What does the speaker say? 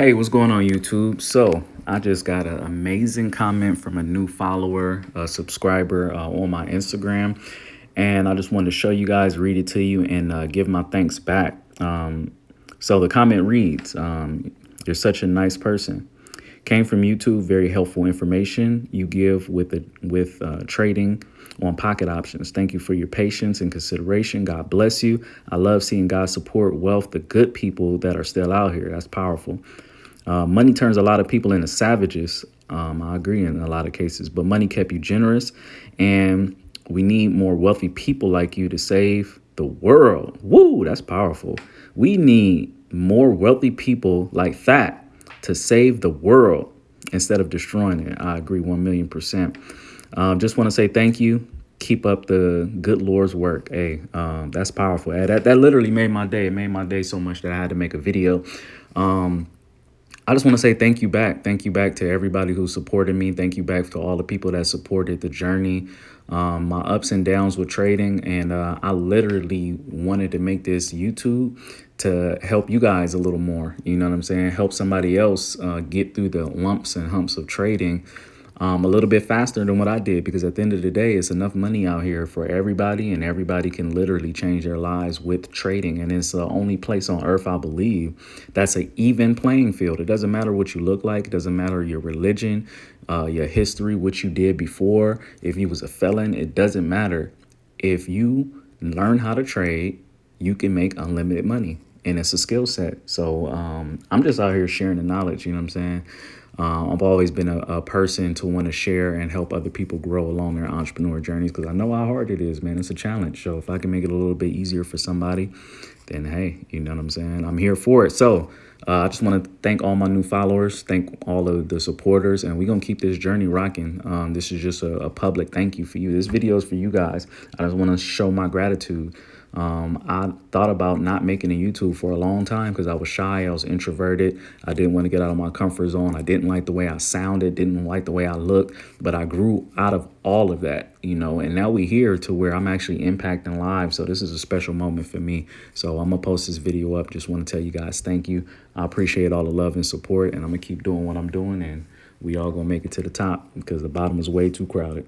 Hey, what's going on YouTube? So I just got an amazing comment from a new follower, a subscriber uh, on my Instagram. And I just wanted to show you guys, read it to you and uh, give my thanks back. Um, so the comment reads, um, you're such a nice person. Came from YouTube, very helpful information you give with the, with uh, trading on pocket options. Thank you for your patience and consideration. God bless you. I love seeing God support wealth, the good people that are still out here. That's powerful. Uh, money turns a lot of people into savages. Um, I agree in a lot of cases, but money kept you generous. And we need more wealthy people like you to save the world. Woo, that's powerful. We need more wealthy people like that to save the world instead of destroying it. I agree 1 million percent. Um, just want to say thank you. Keep up the good Lord's work. Hey, um, that's powerful. That, that literally made my day. It made my day so much that I had to make a video. Um, I just want to say thank you back. Thank you back to everybody who supported me. Thank you back to all the people that supported the journey, um, my ups and downs with trading. And uh, I literally wanted to make this YouTube to help you guys a little more. You know what I'm saying? Help somebody else uh, get through the lumps and humps of trading um, a little bit faster than what I did because at the end of the day, it's enough money out here for everybody and everybody can literally change their lives with trading. And it's the only place on earth, I believe, that's an even playing field. It doesn't matter what you look like. It doesn't matter your religion, uh, your history, what you did before. If you was a felon, it doesn't matter. If you learn how to trade, you can make unlimited money and it's a skill set. So um, I'm just out here sharing the knowledge, you know what I'm saying? Uh, I've always been a, a person to want to share and help other people grow along their entrepreneur journeys because I know how hard it is, man. It's a challenge. So if I can make it a little bit easier for somebody, then hey, you know what I'm saying? I'm here for it. So uh, I just want to thank all my new followers, thank all of the supporters, and we're going to keep this journey rocking. Um, this is just a, a public thank you for you. This video is for you guys. I just want to show my gratitude. Um, I thought about not making a YouTube for a long time because I was shy. I was introverted. I didn't want to get out of my comfort zone. I didn't like the way I sounded, didn't like the way I looked, but I grew out of all of that, you know, and now we're here to where I'm actually impacting lives. So this is a special moment for me. So I'm to post this video up. Just want to tell you guys thank you. I appreciate all the love and support, and I'm to keep doing what I'm doing, and we all to make it to the top because the bottom is way too crowded.